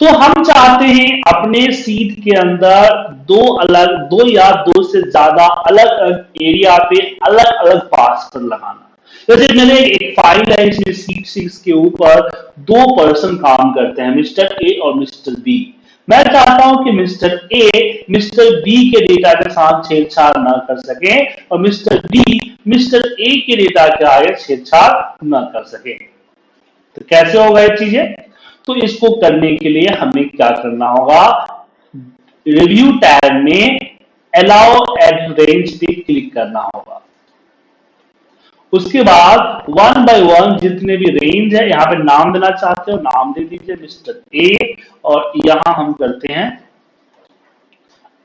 तो हम चाहते हैं अपने सीट के अंदर दो अलग, दो या दो से ज़्यादा अलग अलग एरिया पे अलग अलग पासवर्ड लगाना। जैसे मैंने एक फ़ाइल है इसमें सीट सिक्स के ऊपर दो पर्सन काम करते हैं मिस्टर ए और मिस्टर बी मैं चाहता हूँ कि मिस्टर ए मिस्टर बी के डेटा के साथ छेड़छाड़ न कर सके और मिस्टर बी मिस्टर ए के डेटा के आगे छेड़छाड़ न कर सके। तो कैसे होगा ये चीज़ें? तो इसको करने के लिए हमें क्या करना होगा? रिव्यू टैब में अलाउ एड रेंज पे क्लिक करना होगा। उसके बाद वन बाय वन जितने भी रेंज है, यहाँ पे नाम देना चाहते हो, नाम दे दीजिए मिस्टर ए और यहाँ हम करते हैं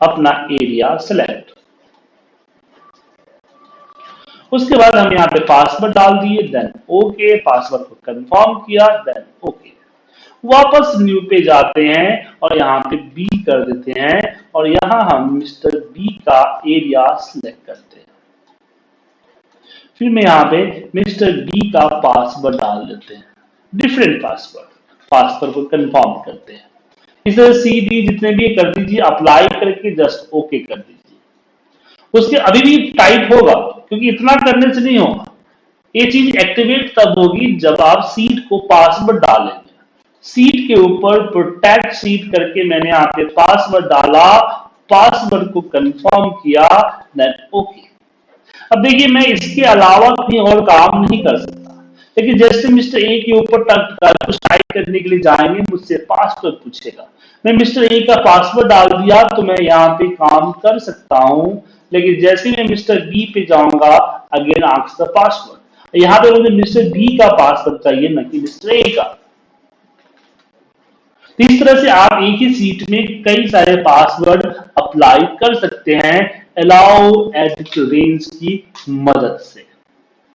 अपना एरिया सेलेक्ट उसके बाद हम यहाँ पे पासवर्ड डाल दिए देन ओके पासवर्ड को कंफर्म किया देन ओके वापस न्यू पे जाते हैं और यहाँ पे बी कर देते हैं और यहाँ हम मिस्टर बी का एरिया सिलेक्ट करते हैं। फिर मैं यहाँ पे मिस्टर बी का पासवर्ड डाल देते हैं। डिफरेंट पासवर्ड पासवर्ड को कंफर्म करते हैं। इस तरह सी डी जितने भी कर दीजिए अप्लाई करके जस्ट ओके कर दीजिए। उसके अभी भी टाइप होगा, क्योंकि इतना करने से नहीं होगा। ये चीज़ एक्टिवेट तब होगी जब आप सीट को पासवर्ड डालेंगे सीट के ऊपर प्रोटेक्ट सीट करके मैंने आपके पासवर्ड डाला पासवर्ड को कंफर्म किया देन ओके अब देखिए, मैं इसके अलावा कहीं और काम नहीं कर सकता। लेकिन जैसे मिस्टर ए के ऊपर टाइप करने के लिए जाएँगे, मुझसे पासवर्ड पूछेगा। मैं मिस्टर ए का पासवर्ड डाल दिया तो मैं यहाँ पे काम कर सकता हूँ, लेकिन जैसे मैं मिस्टर बी पे जाऊँगा अगेन आक्स द पासवर्ड यहाँ पे मुझे मिस्टर बी का पासवर्ड चाहिए, न कि मिस्टर ए का। तो इस तरह से आप एक ही सीट में कई सारे पासवर्ड अप्लाई कर सकते हैं। अलाउ एडिट रेंज की मदद से।